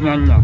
娘娘